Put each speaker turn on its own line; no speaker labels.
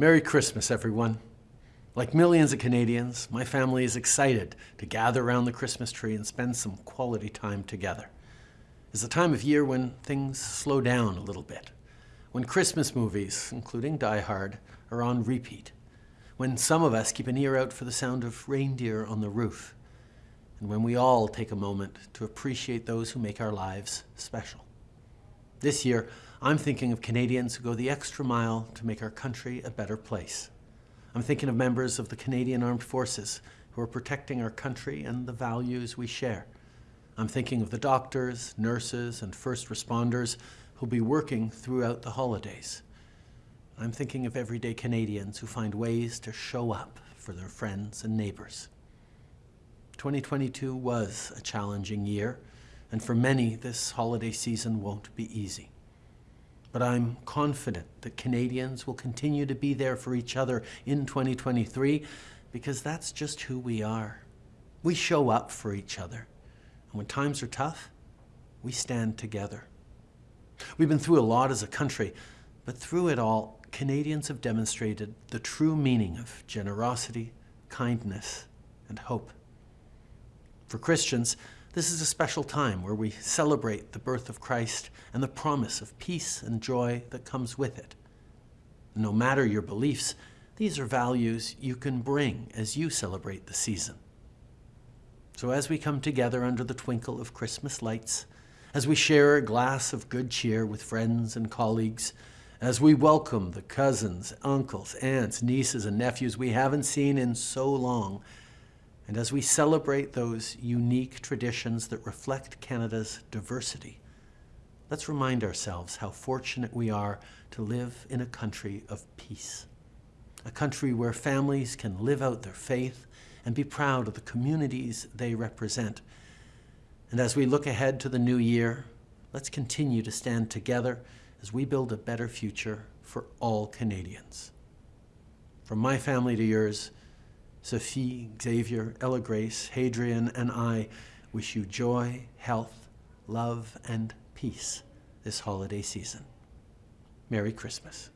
Merry Christmas, everyone. Like millions of Canadians, my family is excited to gather around the Christmas tree and spend some quality time together. It's a time of year when things slow down a little bit, when Christmas movies, including Die Hard, are on repeat, when some of us keep an ear out for the sound of reindeer on the roof, and when we all take a moment to appreciate those who make our lives special. This year, I'm thinking of Canadians who go the extra mile to make our country a better place. I'm thinking of members of the Canadian Armed Forces who are protecting our country and the values we share. I'm thinking of the doctors, nurses, and first responders who'll be working throughout the holidays. I'm thinking of everyday Canadians who find ways to show up for their friends and neighbors. 2022 was a challenging year, and for many, this holiday season won't be easy. But I'm confident that Canadians will continue to be there for each other in 2023 because that's just who we are. We show up for each other. And when times are tough, we stand together. We've been through a lot as a country, but through it all, Canadians have demonstrated the true meaning of generosity, kindness, and hope. For Christians, this is a special time where we celebrate the birth of Christ and the promise of peace and joy that comes with it. No matter your beliefs, these are values you can bring as you celebrate the season. So as we come together under the twinkle of Christmas lights, as we share a glass of good cheer with friends and colleagues, as we welcome the cousins, uncles, aunts, nieces, and nephews we haven't seen in so long, and as we celebrate those unique traditions that reflect Canada's diversity, let's remind ourselves how fortunate we are to live in a country of peace. A country where families can live out their faith and be proud of the communities they represent. And as we look ahead to the new year, let's continue to stand together as we build a better future for all Canadians. From my family to yours, Sophie, Xavier, Ella Grace, Hadrien, and I wish you joy, health, love, and peace this holiday season. Merry Christmas.